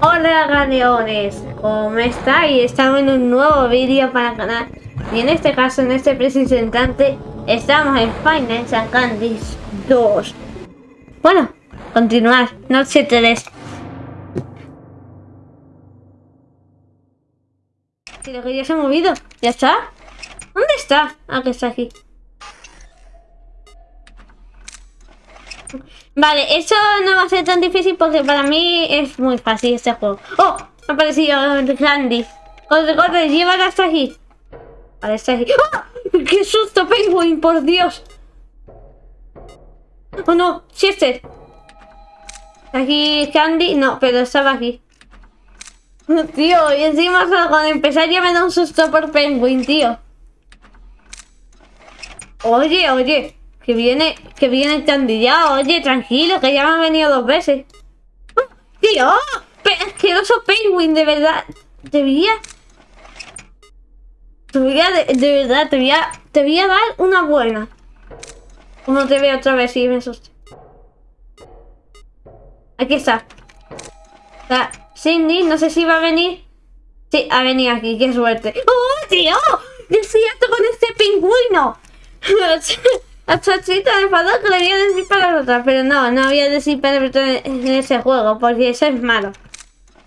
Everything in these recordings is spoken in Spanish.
Hola galeones, ¿cómo estáis? Estamos en un nuevo vídeo para el canal y en este caso, en este preciso instante, estamos en Final Candies 2 Bueno, continuar, noche 3 Creo que ya se ha movido, ¿ya está? ¿Dónde está? Ah, que está aquí Vale, eso no va a ser tan difícil porque para mí es muy fácil este juego. ¡Oh! Ha aparecido Candy. Corre, corre, llévala hasta aquí. Vale, está aquí. ¡Oh! ¡Qué susto, Penguin! ¡Por Dios! ¡Oh, no! ¡Chester! Aquí Candy... No, pero estaba aquí. Tío, y encima cuando empezar ya me da un susto por Penguin, tío. Oye, oye. Que viene, que viene encandillado. Oye, tranquilo, que ya me han venido dos veces. ¡Oh, ¡Tío! ¡Asqueroso penguin, de verdad! Debía... Debía, de, de verdad, te voy, a, te voy a dar una buena. Como te veo otra vez y me asusto. Aquí está. Está Cindy, no sé si va a venir. Sí, ha venido aquí, qué suerte. ¡Oh, tío! ¡Desierto con este pingüino! A Chachita me enfadó que le voy a decir para otra, pero no, no voy a decir para en ese juego, porque eso es malo.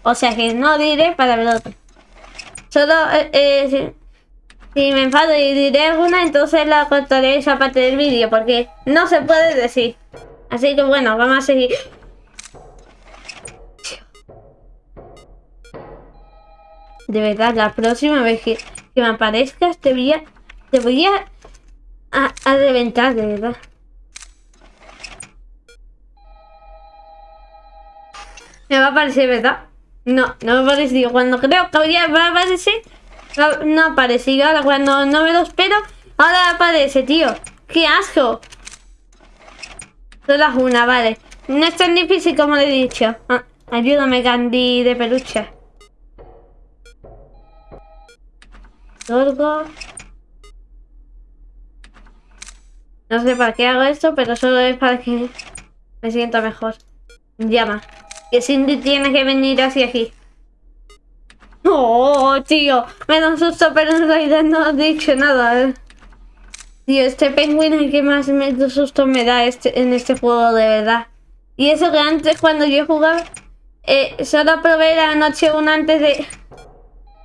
O sea que no diré para otro. Solo eh, eh, si, me enfado y diré alguna, entonces la cortaré esa parte del vídeo, porque no se puede decir. Así que bueno, vamos a seguir. De verdad, la próxima vez que, me aparezcas te voy a, te voy a a, a reventar, de verdad. Me va a aparecer, ¿verdad? No, no me ha parecido. Cuando creo que va a aparecer, no, ha aparecido. Ahora cuando no me lo espero, ahora aparece, tío. ¡Qué asco! Solo una, vale. No es tan difícil como le he dicho. Ah, ayúdame, Candy de peluche. Torgo. No sé para qué hago esto, pero solo es para que me sienta mejor. Llama. Que Cindy tiene que venir hacia aquí. Oh, tío. Me da un susto, pero en realidad no he dicho nada. ¿eh? Tío, este pingüino es el que más me, susto me da este, en este juego, de verdad. Y eso que antes, cuando yo jugaba, eh, solo probé la noche una antes de...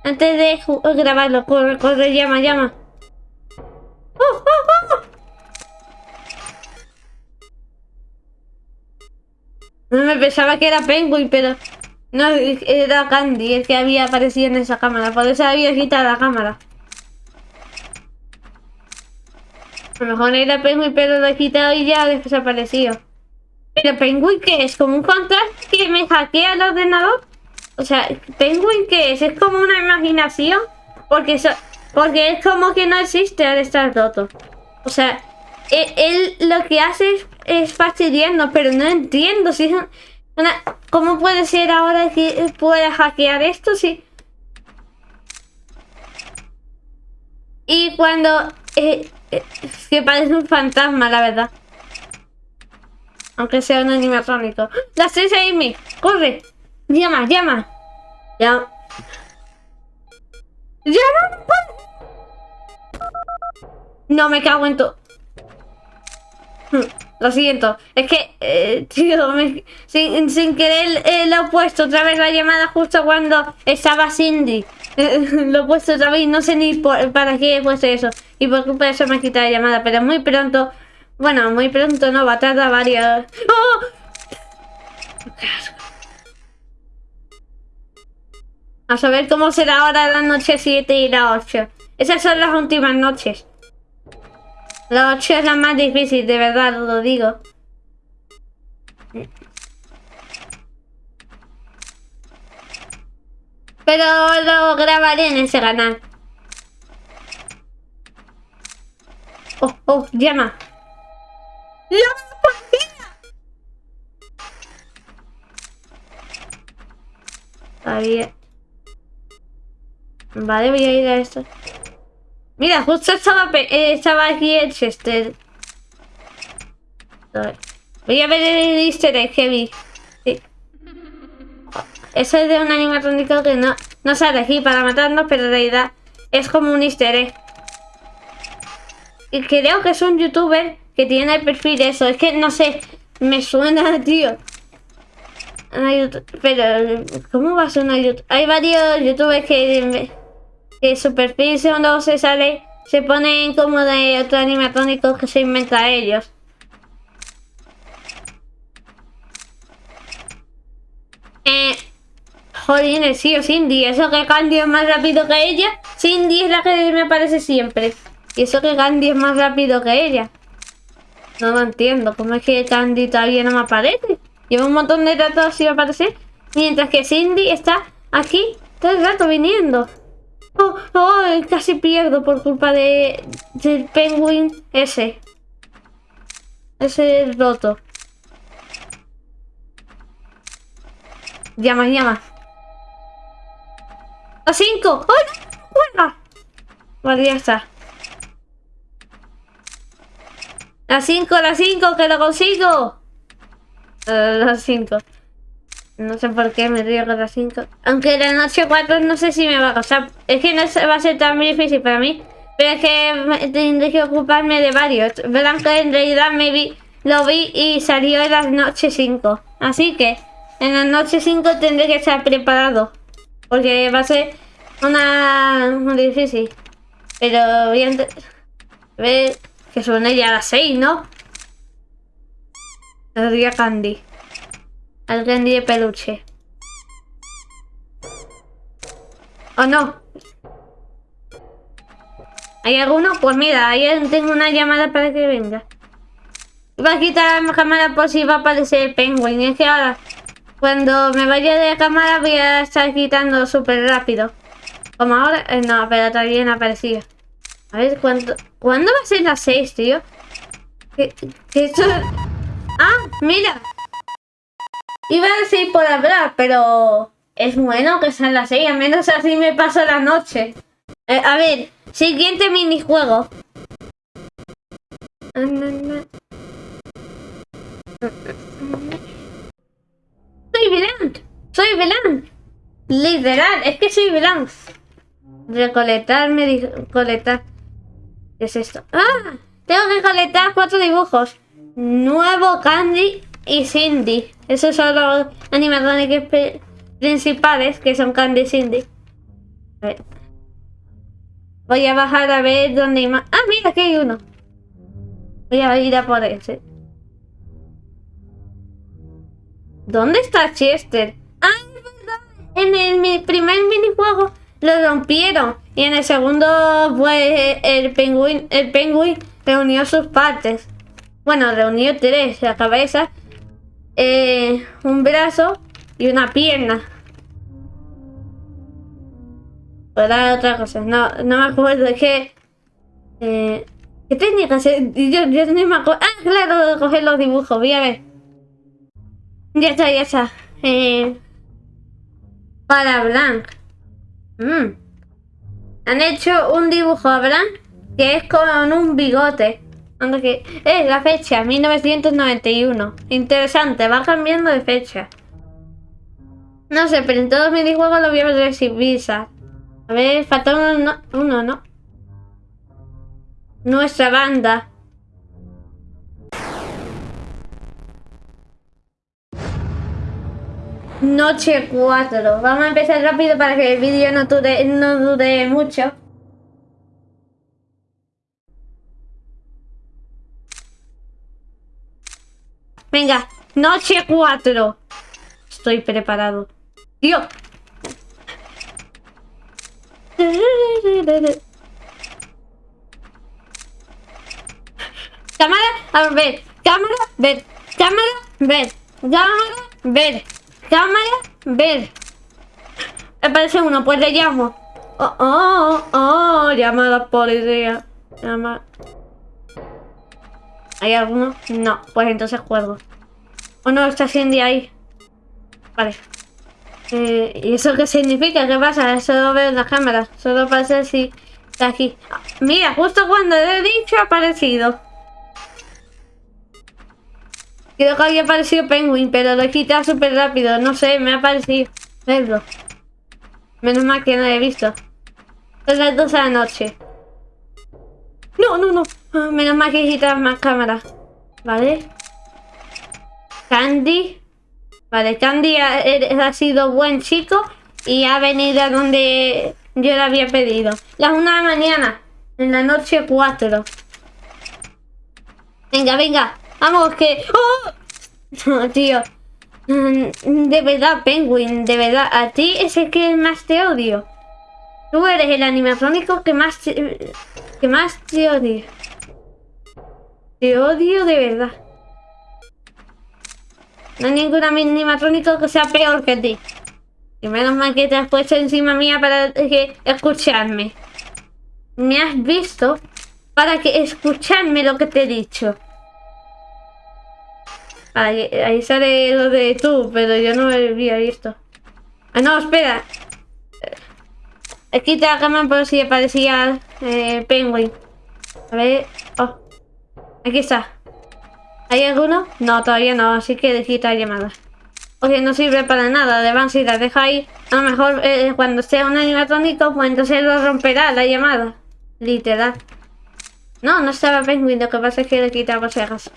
Antes de grabarlo. Corre, corre, llama, llama. ¡Oh, oh, oh! No me pensaba que era Penguin, pero... No, era Candy el que había aparecido en esa cámara. Por eso había quitado la cámara. A lo mejor era Penguin, pero lo he quitado y ya ha desaparecido. Pero Penguin, ¿qué es? ¿Como un fantasma que me hackea el ordenador? O sea, ¿Penguin qué es? ¿Es como una imaginación? Porque, porque es como que no existe al estar roto. O sea, e, él, lo que hace es, es, fastidiarnos, pero no entiendo ¿Cómo puede ser ahora que pueda hackear esto? Si... Y cuando... Eh, eh, que parece un fantasma, la verdad. Aunque sea un animatrónico. La seis Amy, corre. Llama, llama. Ya. ¡Llama! No me cago en todo. Lo siento, es que, eh, tío, sin, sin, querer eh, lo he puesto otra vez la llamada justo cuando estaba Cindy. lo he puesto otra vez no sé ni para qué he puesto eso. Y por culpa de eso me he quitado la llamada, pero muy pronto, bueno, muy pronto no, va a tardar varias... ¡Oh! A saber cómo será ahora la noche 7 y la 8. Esas son las últimas noches. La 8 es la más difícil, de verdad, lo digo. Pero lo grabaré en ese canal. Oh, oh, llama. ¡Llama policía! Está bien. Vale, voy a ir a esto. Mira, justo estaba, eh, estaba aquí el Chester. Voy a ver el easter egg vi. Sí. Ese es de un animatrónico que no, no sale aquí para matarnos, pero en realidad es como un easter egg. Y creo que es un youtuber que tiene el perfil eso. Es que no sé, me suena, tío. Pero, ¿cómo va a una YouTube? Hay varios youtubers que, que su perfil cuando se sale se ponen como de otro animatrónico que se inventa ellos. Eh, joder, sí o Cindy, eso que Candy es más rápido que ella. Cindy es la que me aparece siempre. Y eso que Candy es más rápido que ella. No lo entiendo. ¿Cómo es que Candy todavía no me aparece? Lleva un montón de datos sin aparecer. Mientras que Cindy está aquí todo el rato viniendo. Oh, casi pierdo por culpa de del penguin ese. Ese roto. Llama, llama. A cinco. ¡Ay! ¡Juega! Vale, ya está. La 5, la 5, que lo consigo. Uh, la 5. No sé por qué me río la 5. Aunque la noche 4 no sé si me va a costar. Es que no va a ser tan difícil para mí. Pero es que tendré que ocuparme de varios. Verán en realidad me vi, lo vi y salió en la noche 5. Así que en la noche 5 tendré que estar preparado. Porque va a ser una muy difícil. Pero voy a ver que suene ya a las 6, ¿no? El Candy. El Candy de peluche. ¿O no? ¿Hay alguno? Pues mira, ahí tengo una llamada para que venga. Voy a quitar la cámara por si va a aparecer el penguin. Es que ahora, cuando me vaya de cámara, voy a estar quitando súper rápido. Como ahora... Eh, no, pero todavía no aparecía. A ver, ¿cuánto, ¿cuándo va a ser las 6, tío? ¿Qué, qué esto... ¡Ah, mira! Iba a decir por hablar, pero... Es bueno que sean las 6, al menos así me paso la noche. Eh, a ver, siguiente minijuego. Soy Vilán, soy Vilán. Literal, es que soy Vilán. Recolectar, recolectar. ¿Qué es esto? ¡Ah! Tengo que colectar cuatro dibujos. Nuevo Candy y Cindy. Esos son los animatrones principales que son Candy y Cindy. Voy a bajar a ver dónde hay más. Ah, mira, aquí hay uno. Voy a ir a por ese. ¿Dónde está Chester? Ah, es verdad. En el primer minijuego lo rompieron. Y en el segundo, pues, el penguin, el penguin reunió sus partes. Bueno, reunió tres, la cabeza, eh, un brazo y una pierna. Para otra cosa, no, no me acuerdo, que... Eh, ¿Qué técnica? Yo, yo no me acuerdo. Ah, claro, coger los dibujos, voy a ver. Ya está, ya está. Eh, para Blanc. Mm. Han hecho un dibujo, ¿verdad? Que es con un bigote. Que es la fecha, 1991. Interesante, va cambiando de fecha. No sé, pero en todos mis juegos lo voy a ver sin visa. A ver, falta uno, uno, ¿no? Nuestra banda. Noche 4. Vamos a empezar rápido para que el vídeo no dure, no dure mucho. Venga, noche 4. Estoy preparado. Tío. Cámara, a ver. Cámara, ver. Cámara, ver. Cámara, ver. Cámara, ver. Aparece uno, pues le llamo. Oh, oh, oh, llama a la policía. Llama. ¿Hay alguno? No, pues entonces juego. ¿O no está Cindy ahí? Vale. Eh, ¿Y eso qué significa? ¿Qué pasa? Solo veo en la cámara. Solo pasa si está aquí. Mira, justo cuando he dicho ha aparecido. Creo que había aparecido Penguin, pero lo he quitado súper rápido. No sé, me ha parecido verlo. Menos mal que no lo he visto. Son las 12 de la noche. No, no, no. Ah, menos mal que he quitado más cámaras. Vale. Candy. Vale, Candy ha, ha sido buen chico y ha venido a donde yo le había pedido. Las 1 de la mañana. En la noche 4. Venga, venga. Vamos, que... ¡Oh! No, tío. Mm, De verdad, Penguin, de verdad. A ti es el que más te odio. Tú eres el animatrónico que más te, que más te odio. Te odio de verdad. No hay ningún animatrónico que sea peor que ti. Y menos mal que te has puesto encima mía para que escucharme. Me has visto para que escucharme lo que te he dicho. Ahí, ahí sale lo de tú, pero yo no lo había visto. Ah, no, espera. Eh, Quita la cámara por si aparecía eh, Penguin. A ver. Oh. Aquí está. ¿Hay alguno? No, todavía no, así que quita llamada. Oye, no sirve para nada, de si la deja ahí. A lo mejor eh, cuando sea un animatrónico, pues entonces lo romperá la llamada. Literal. No, no estaba Penguin, lo que pasa es que le quita por si acaso.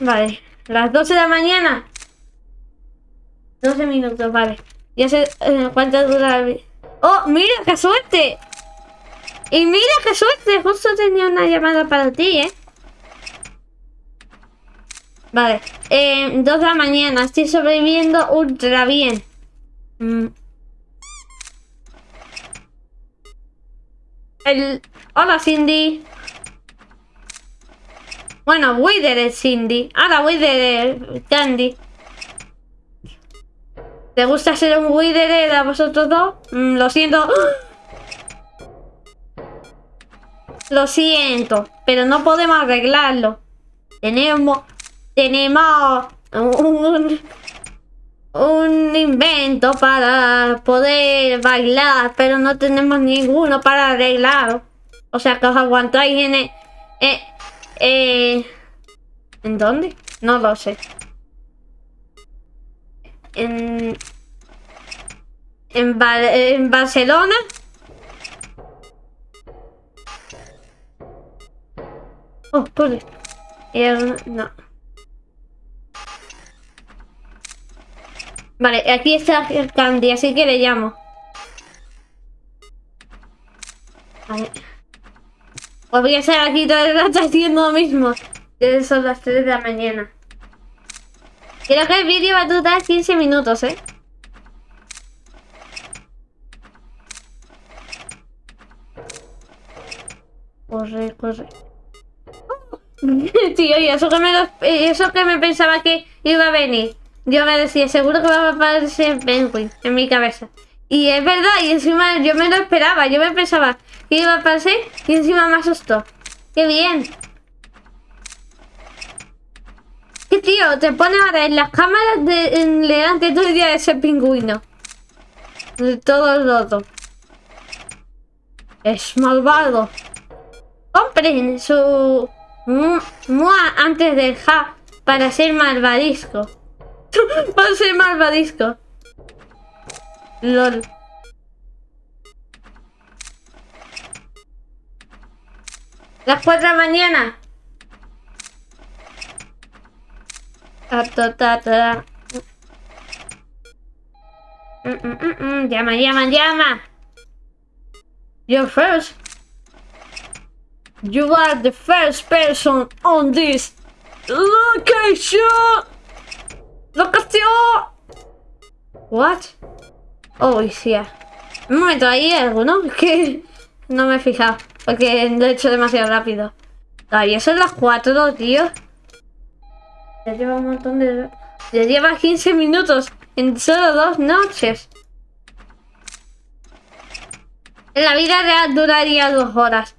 Vale, las 12 de la mañana. 12 minutos, vale. Ya sé eh, cuánto dura el... ¡Oh, mira, qué suerte! Y mira qué suerte, justo tenía una llamada para ti, ¿eh? Vale, eh, 2 de la mañana, estoy sobreviviendo ultra bien. Mm. El... Hola, Cindy. Bueno, Wither es Cindy. Ahora Wither es Candy. ¿Te gusta ser un Wither a vosotros dos? Mm, lo siento. Lo siento, pero no podemos arreglarlo. Tenemos... Tenemos... Un, un invento para poder bailar, pero no tenemos ninguno para arreglarlo. O sea que os aguantáis en... El, eh, eh, ¿En dónde? No lo sé. En... En, en Barcelona. Oh, por esto. no. Vale, aquí está el Candy, así que le llamo. Vale. Pues voy a estar aquí todo el rato haciendo lo mismo. Son las 3 de la mañana. Creo que el vídeo va a durar 15 minutos, ¿eh? Corre, corre. Tío, y eso que, me eso que me pensaba que iba a venir. Yo me decía, seguro que va a aparecer Penguin en mi cabeza. Y es verdad, y encima yo me lo esperaba. Yo me pensaba, ¿Qué iba a pasar? Y encima me asustó. ¡Qué bien! ¿Qué tío? Te pone ahora en las cámaras de, en delante todo el día de ese pingüino. De todos los Es malvado. Compren su... Mua antes del ja para ser malvadisco. para ser malvadisco. LOL. Las 4 de la mañana. Mm, mm, mm, llama, llama, llama. You're first. You are the first person on this location. Locación. What? Oh, yeah. Un momento, ¿hay algo, Que no me he fijado. Porque lo he hecho demasiado rápido. Todavía son las 4, tío. Ya lleva un montón de... Ya lleva 15 minutos en solo dos noches. En la vida real duraría dos horas.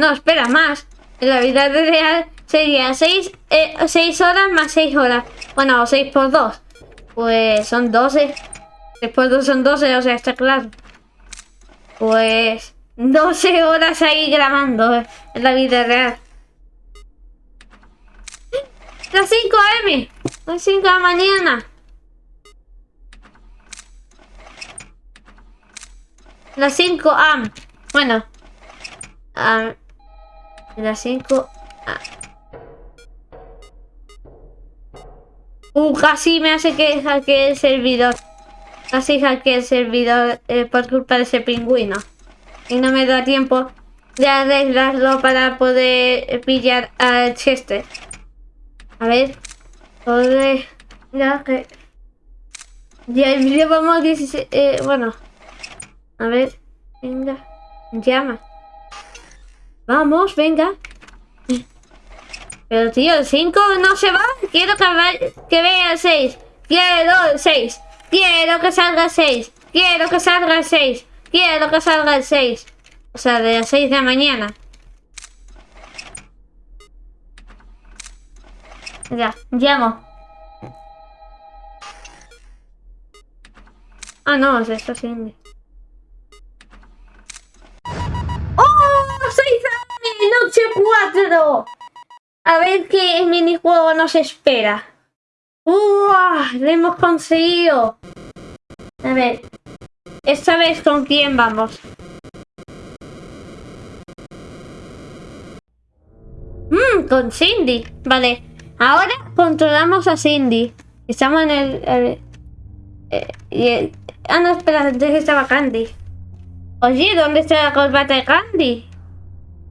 No, espera, más. En la vida real sería 6 eh, horas más 6 horas. Bueno, 6 por 2. Pues son 12. 6 por 2 son 12, o sea, está claro. Pues... 12 horas ahí grabando en la vida real. las 5 am. Las 5 de la mañana. Las 5 am. Bueno. Las 5 Uh, casi me hace que el servidor. Casi hackee el servidor eh, por culpa de ese pingüino. Y no me da tiempo de arreglarlo para poder pillar a Chester. A ver. Joder. Ya que... Ya el vídeo vamos 16... Eh, bueno. A ver. Venga. Llama. Vamos, venga. Pero tío, el 5 no se va. Quiero que, que vea el 6. Quiero el 6. Quiero que salga el 6. Quiero que salga el 6. Quiero que salga el 6. O sea, de las 6 de la mañana. Ya, llamo. Ah, no, es esto sí. 4! A ver qué minijuego nos espera. ¡Uah! ¡Lo hemos conseguido! A ver. Esta vez con quién vamos. Mmm, con Cindy. Vale. Ahora controlamos a Cindy. Estamos en el... Eh, ah, no, espera, antes estaba Candy. Oye, ¿dónde está la corbata de Candy?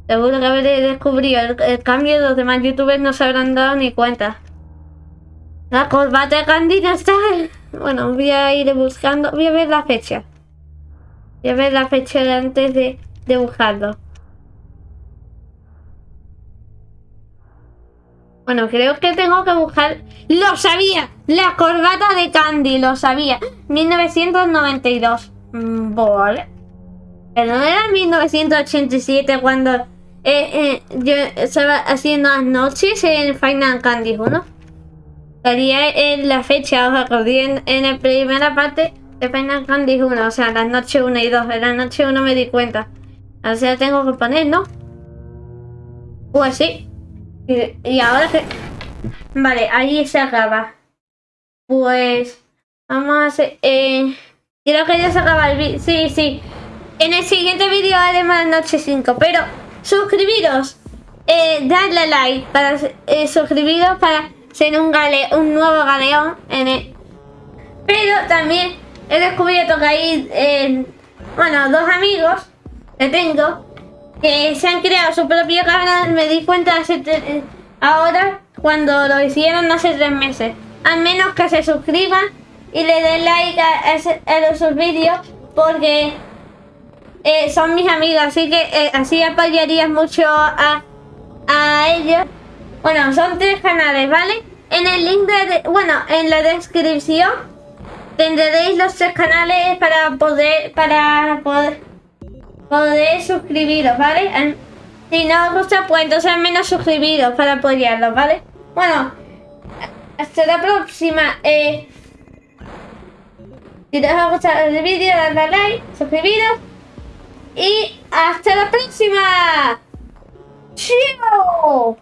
Seguro que habré descubrido el, cambio los demás youtubers no se habrán dado ni cuenta. La corbata de Candy no está. Bueno, voy a ir buscando. Voy a ver la fecha. Voy a ver la fecha antes de, de buscarlo. Bueno, creo que tengo que buscar... ¡Lo sabía! La corbata de Candy, lo sabía. 1992. Mm, vale. Pero no era 1987 cuando eh, eh, yo estaba haciendo las noches en Final Candy 1. Salía en la fecha, os acordé en, en la primera parte de Final Candy 1, o sea, las noches 1 y 2. En la noche 1 me di cuenta. O sea, tengo que poner, ¿no? Pues sí. Y, ahora que... Vale, ahí se acaba. Pues... Vamos a hacer... Eh, creo que ya se acaba el vídeo. Sí, sí. En el siguiente vídeo haremos noche 5, pero suscribiros, eh, darle like para eh, suscribiros para ser un, gale, un nuevo galeón en el... Pero también he descubierto que hay, eh, bueno, dos amigos que tengo que se han creado su propio canal, me di cuenta hace ahora cuando lo hicieron hace tres meses. Al menos que se suscriban y le den like a, a, a sus vídeos porque eh, son mis amigos, así que eh, así apoyarías mucho a, a ellos. Bueno, son tres canales, ¿vale? En el link de, bueno, en la descripción tendréis los tres canales para poder, para poder, poder suscribiros, ¿vale? Si no os gusta, pues entonces al menos suscribiros para apoyarlos, ¿vale? Bueno, hasta la próxima. Eh, si os ha gustado el vídeo, dadle like, suscribiros y hasta la próxima. ¡Chao!